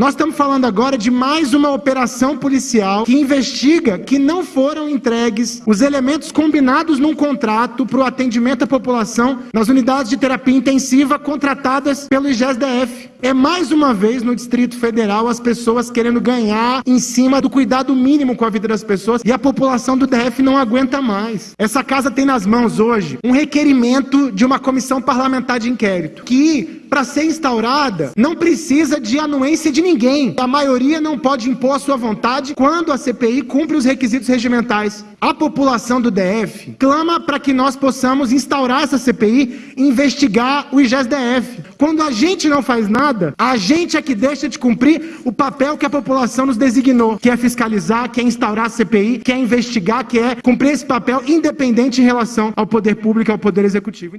Nós estamos falando agora de mais uma operação policial que investiga que não foram entregues os elementos combinados num contrato para o atendimento à população nas unidades de terapia intensiva contratadas pelo IGESDF. É mais uma vez no Distrito Federal as pessoas querendo ganhar em cima do cuidado mínimo com a vida das pessoas e a população do DF não aguenta mais. Essa casa tem nas mãos hoje um requerimento de uma comissão parlamentar de inquérito que para ser instaurada, não precisa de anuência de ninguém. A maioria não pode impor a sua vontade quando a CPI cumpre os requisitos regimentais. A população do DF clama para que nós possamos instaurar essa CPI e investigar o IGES-DF. Quando a gente não faz nada, a gente é que deixa de cumprir o papel que a população nos designou, que é fiscalizar, que é instaurar a CPI, que é investigar, que é cumprir esse papel independente em relação ao poder público e ao poder executivo.